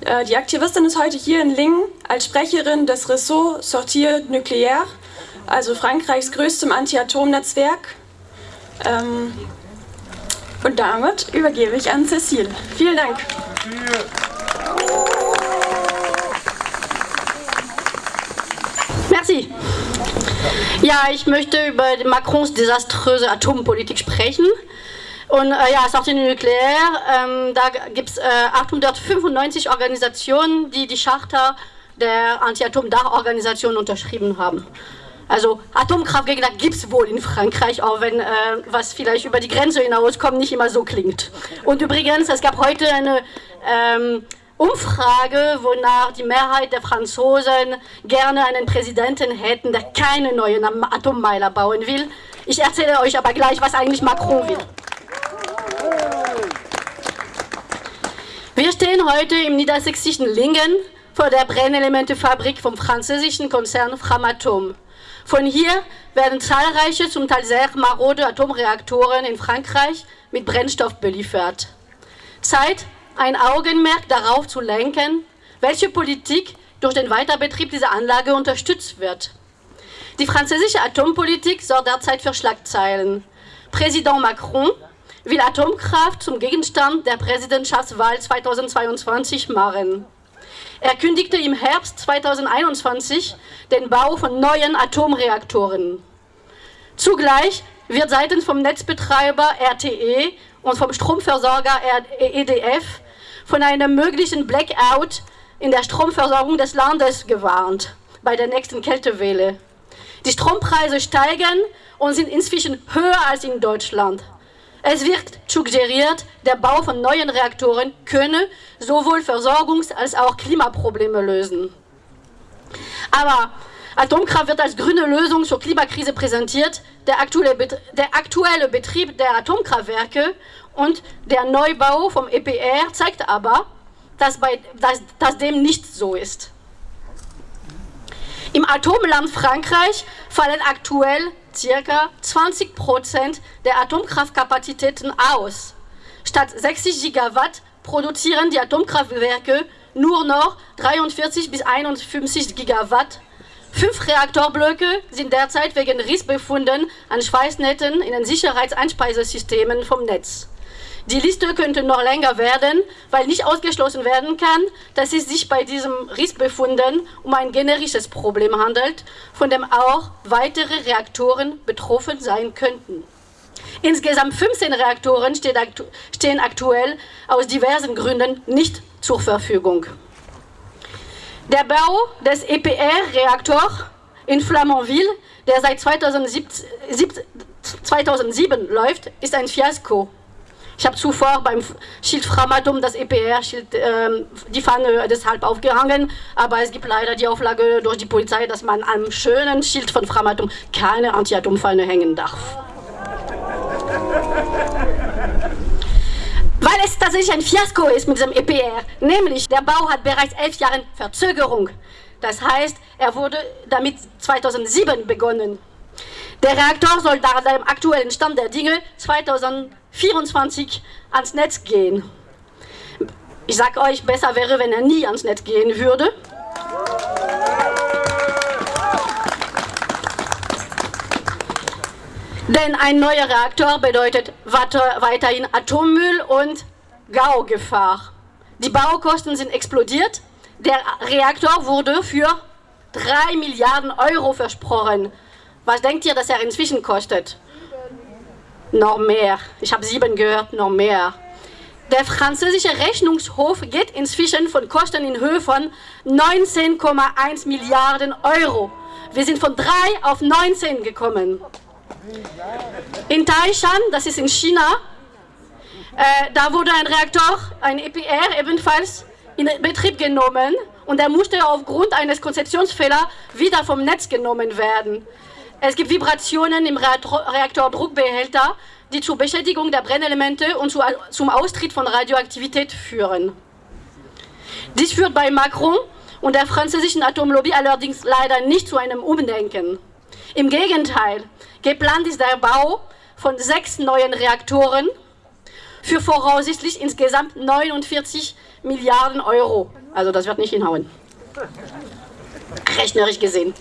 Äh, die Aktivistin ist heute hier in Lingen als Sprecherin des Réseau Sortir Nucléaire, also Frankreichs größtem Anti-Atom-Netzwerk. Ähm, und damit übergebe ich an Cecile. Vielen Dank. Merci. Ja, ich möchte über Macrons desaströse Atompolitik sprechen. Und äh, ja, Sortie Nucléaire, ähm, da gibt es äh, 895 Organisationen, die die Charta der Anti-Atom-Dachorganisation unterschrieben haben. Also Atomkraftgegner gibt es wohl in Frankreich, auch wenn äh, was vielleicht über die Grenze hinauskommt, nicht immer so klingt. Und übrigens, es gab heute eine ähm, Umfrage, wonach die Mehrheit der Franzosen gerne einen Präsidenten hätten, der keine neuen Atommeiler bauen will. Ich erzähle euch aber gleich, was eigentlich Macron will. Wir stehen heute im niedersächsischen Lingen vor der Brennelementefabrik vom französischen Konzern Framatom. Von hier werden zahlreiche, zum Teil sehr marode Atomreaktoren in Frankreich mit Brennstoff beliefert. Zeit, ein Augenmerk darauf zu lenken, welche Politik durch den Weiterbetrieb dieser Anlage unterstützt wird. Die französische Atompolitik sorgt derzeit für Schlagzeilen. Präsident Macron will Atomkraft zum Gegenstand der Präsidentschaftswahl 2022 machen. Er kündigte im Herbst 2021 den Bau von neuen Atomreaktoren. Zugleich wird seitens vom Netzbetreiber RTE und vom Stromversorger EDF von einem möglichen Blackout in der Stromversorgung des Landes gewarnt bei der nächsten Kältewelle. Die Strompreise steigen und sind inzwischen höher als in Deutschland. Es wird suggeriert, der Bau von neuen Reaktoren könne sowohl Versorgungs- als auch Klimaprobleme lösen. Aber Atomkraft wird als grüne Lösung zur Klimakrise präsentiert. Der aktuelle, der aktuelle Betrieb der Atomkraftwerke und der Neubau vom EPR zeigt aber, dass, bei, dass, dass dem nicht so ist. Im Atomland Frankreich fallen aktuell ca. 20 Prozent der Atomkraftkapazitäten aus. Statt 60 Gigawatt produzieren die Atomkraftwerke nur noch 43 bis 51 Gigawatt. Fünf Reaktorblöcke sind derzeit wegen Rissbefunden an Schweißnetzen in den Sicherheitseinspeisesystemen vom Netz. Die Liste könnte noch länger werden, weil nicht ausgeschlossen werden kann, dass es sich bei diesem Rissbefunden um ein generisches Problem handelt, von dem auch weitere Reaktoren betroffen sein könnten. Insgesamt 15 Reaktoren stehen aktuell aus diversen Gründen nicht zur Verfügung. Der Bau des EPR-Reaktors in Flamanville, der seit 2007 läuft, ist ein Fiasko. Ich habe zuvor beim Schild Framatum das EPR-Schild, äh, die Fahne deshalb aufgehangen, aber es gibt leider die Auflage durch die Polizei, dass man am schönen Schild von Framatum keine Anti-Atom-Fahne hängen darf. Weil es tatsächlich ein Fiasko ist mit diesem EPR, nämlich der Bau hat bereits elf Jahre Verzögerung. Das heißt, er wurde damit 2007 begonnen. Der Reaktor soll nach dem aktuellen Stand der Dinge 2024 ans Netz gehen. Ich sage euch, besser wäre, wenn er nie ans Netz gehen würde. Denn ein neuer Reaktor bedeutet weiterhin Atommüll und Gaugefahr. Die Baukosten sind explodiert. Der Reaktor wurde für 3 Milliarden Euro versprochen. Was denkt ihr, dass er inzwischen kostet? Noch mehr. Ich habe sieben gehört, noch mehr. Der französische Rechnungshof geht inzwischen von Kosten in Höhe von 19,1 Milliarden Euro. Wir sind von 3 auf 19 gekommen. In Taishan, das ist in China, äh, da wurde ein Reaktor, ein EPR ebenfalls in Betrieb genommen und er musste aufgrund eines Konzeptionsfehlers wieder vom Netz genommen werden. Es gibt Vibrationen im Reaktordruckbehälter, die zur Beschädigung der Brennelemente und zum Austritt von Radioaktivität führen. Dies führt bei Macron und der französischen Atomlobby allerdings leider nicht zu einem Umdenken. Im Gegenteil, geplant ist der Bau von sechs neuen Reaktoren für voraussichtlich insgesamt 49 Milliarden Euro. Also das wird nicht hinhauen. Rechnerisch gesehen.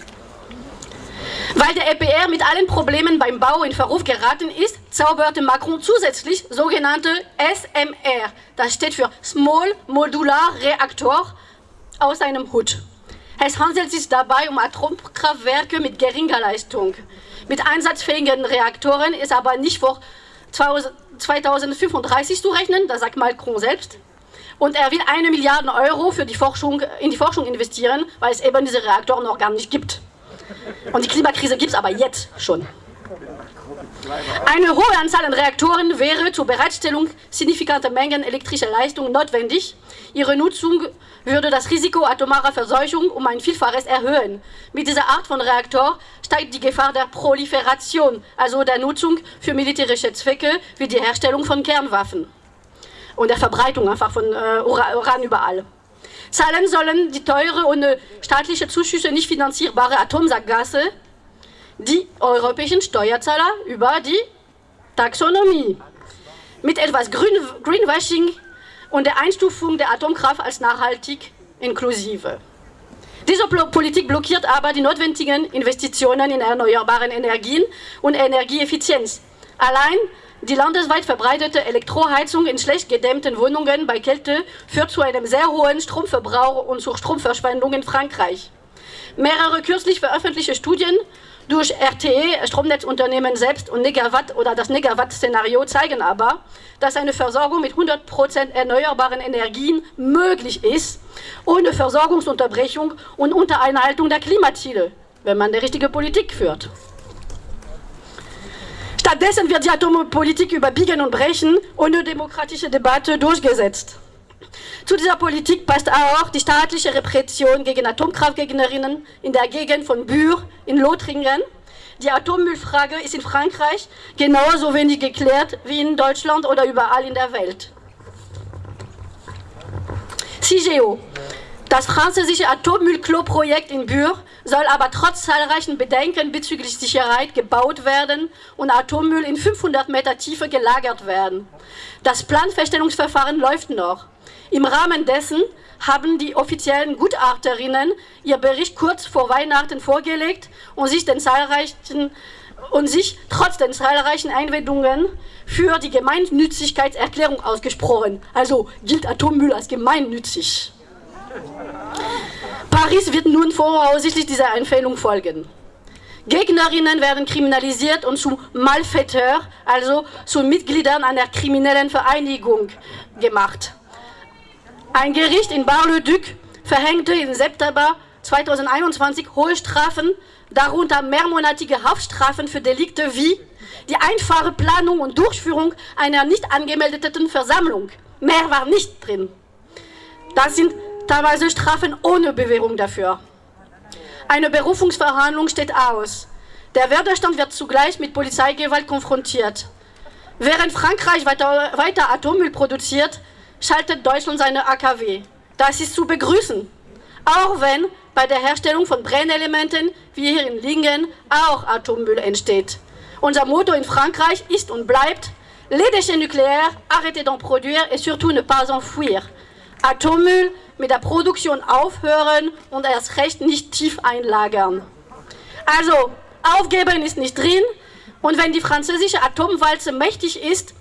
Weil der EPR mit allen Problemen beim Bau in Verruf geraten ist, zauberte Macron zusätzlich sogenannte SMR, das steht für Small Modular Reaktor, aus seinem Hut. Es handelt sich dabei um Atomkraftwerke mit geringer Leistung. Mit einsatzfähigen Reaktoren ist aber nicht vor 2035 zu rechnen, das sagt Macron selbst. Und er will eine Milliarde Euro für die Forschung, in die Forschung investieren, weil es eben diese Reaktoren noch gar nicht gibt. Und die Klimakrise gibt es aber jetzt schon. Eine hohe Anzahl an Reaktoren wäre zur Bereitstellung signifikanter Mengen elektrischer Leistung notwendig. Ihre Nutzung würde das Risiko atomarer Verseuchung um ein Vielfaches erhöhen. Mit dieser Art von Reaktor steigt die Gefahr der Proliferation, also der Nutzung für militärische Zwecke wie die Herstellung von Kernwaffen und der Verbreitung einfach von äh, Uran überall. Zahlen sollen die teure ohne staatliche Zuschüsse nicht finanzierbare Atomsackgasse die europäischen Steuerzahler über die Taxonomie. Mit etwas Green, Greenwashing und der Einstufung der Atomkraft als nachhaltig inklusive. Diese Politik blockiert aber die notwendigen Investitionen in erneuerbare Energien und Energieeffizienz. Allein die landesweit verbreitete Elektroheizung in schlecht gedämmten Wohnungen bei Kälte führt zu einem sehr hohen Stromverbrauch und zur Stromverschwendung in Frankreich. Mehrere kürzlich veröffentlichte Studien durch RTE, Stromnetzunternehmen selbst und Negawatt oder das Negawatt-Szenario zeigen aber, dass eine Versorgung mit 100% erneuerbaren Energien möglich ist, ohne Versorgungsunterbrechung und unter Einhaltung der Klimaziele, wenn man die richtige Politik führt. Stattdessen wird die Atompolitik über Biegen und Brechen ohne demokratische Debatte durchgesetzt. Zu dieser Politik passt auch die staatliche Repression gegen Atomkraftgegnerinnen in der Gegend von Bure in Lothringen. Die Atommüllfrage ist in Frankreich genauso wenig geklärt wie in Deutschland oder überall in der Welt. CIGEO, das französische Atommüllklo-Projekt in Bure soll aber trotz zahlreichen Bedenken bezüglich Sicherheit gebaut werden und Atommüll in 500 Meter Tiefe gelagert werden. Das Planfeststellungsverfahren läuft noch. Im Rahmen dessen haben die offiziellen Gutachterinnen ihr Bericht kurz vor Weihnachten vorgelegt und sich, den zahlreichen, und sich trotz den zahlreichen Einwendungen für die Gemeinnützigkeitserklärung ausgesprochen. Also gilt Atommüll als gemeinnützig. Paris wird nun voraussichtlich dieser Empfehlung folgen. Gegnerinnen werden kriminalisiert und zu Malfaiteurs, also zu Mitgliedern einer kriminellen Vereinigung gemacht. Ein Gericht in Bar-le-Duc verhängte im September 2021 hohe Strafen, darunter mehrmonatige Haftstrafen für Delikte wie die einfache Planung und Durchführung einer nicht angemeldeten Versammlung. Mehr war nicht drin. Das sind teilweise Strafen ohne Bewährung dafür. Eine Berufungsverhandlung steht aus. Der Widerstand wird zugleich mit Polizeigewalt konfrontiert. Während Frankreich weiter, weiter Atommüll produziert, schaltet Deutschland seine AKW. Das ist zu begrüßen. Auch wenn bei der Herstellung von Brennelementen, wie hier in Lingen, auch Atommüll entsteht. Unser Motto in Frankreich ist und bleibt Les déchets nucléaires, arrêtez d'en produire et surtout ne pas enfouir. Atommüll mit der Produktion aufhören und erst recht nicht tief einlagern. Also, aufgeben ist nicht drin und wenn die französische Atomwalze mächtig ist,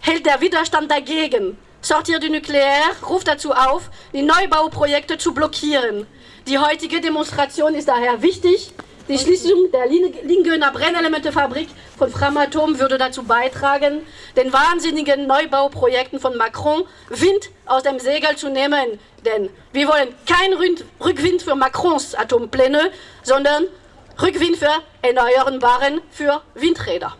hält der Widerstand dagegen. Sortir du Nucléaire ruft dazu auf, die Neubauprojekte zu blockieren. Die heutige Demonstration ist daher wichtig. Die Schließung der Lingener Brennelementefabrik von Framatom würde dazu beitragen, den wahnsinnigen Neubauprojekten von Macron Wind aus dem Segel zu nehmen. Denn wir wollen keinen Rückwind für Macrons Atompläne, sondern Rückwind für Erneuerbaren für Windräder.